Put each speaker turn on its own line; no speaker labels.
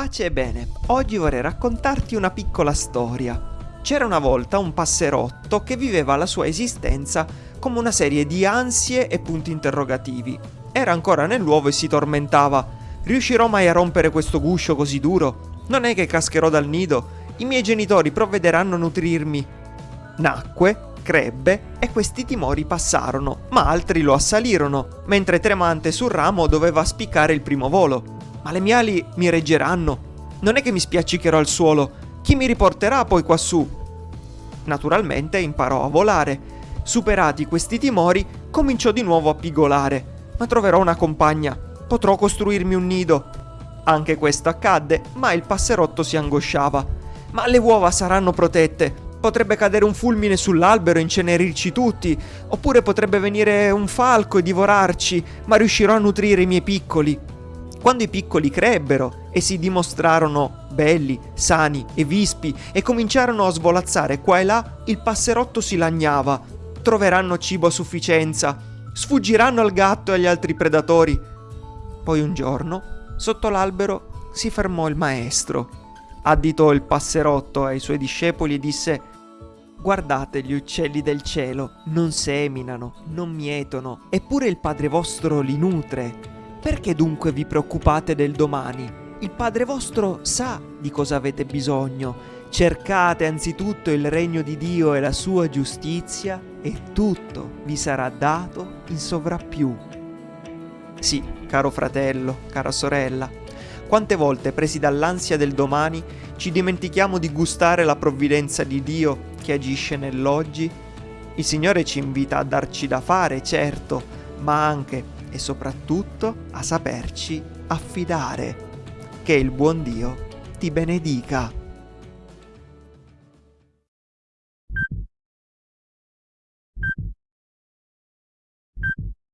ragazzi, ebbene, oggi vorrei raccontarti una piccola storia. C'era una volta un passerotto che viveva la sua esistenza come una serie di ansie e punti interrogativi. Era ancora nell'uovo e si tormentava. Riuscirò mai a rompere questo guscio così duro? Non è che cascherò dal nido? I miei genitori provvederanno a nutrirmi. Nacque, crebbe e questi timori passarono, ma altri lo assalirono, mentre tremante sul ramo doveva spiccare il primo volo. Ma le mie ali mi reggeranno? Non è che mi spiaccicherò al suolo? Chi mi riporterà poi quassù? Naturalmente imparò a volare. Superati questi timori, cominciò di nuovo a pigolare. Ma troverò una compagna. Potrò costruirmi un nido. Anche questo accadde, ma il passerotto si angosciava. Ma le uova saranno protette. Potrebbe cadere un fulmine sull'albero e incenerirci tutti, oppure potrebbe venire un falco e divorarci, ma riuscirò a nutrire i miei piccoli. Quando i piccoli crebbero e si dimostrarono belli, sani e vispi e cominciarono a svolazzare qua e là, il passerotto si lagnava. Troveranno cibo a sufficienza, sfuggiranno al gatto e agli altri predatori. Poi un giorno, sotto l'albero, si fermò il maestro. Additò il passerotto ai suoi discepoli e disse Guardate gli uccelli del cielo, non seminano, non mietono, eppure il Padre vostro li nutre. Perché dunque vi preoccupate del domani? Il Padre vostro sa di cosa avete bisogno. Cercate anzitutto il regno di Dio e la sua giustizia e tutto vi sarà dato in sovrappiù. Sì, caro fratello, cara sorella, quante volte presi dall'ansia del domani ci dimentichiamo di gustare la provvidenza di Dio che agisce nell'oggi? Il Signore ci invita a darci da fare, certo, ma anche e soprattutto a saperci affidare. Che il buon Dio ti benedica.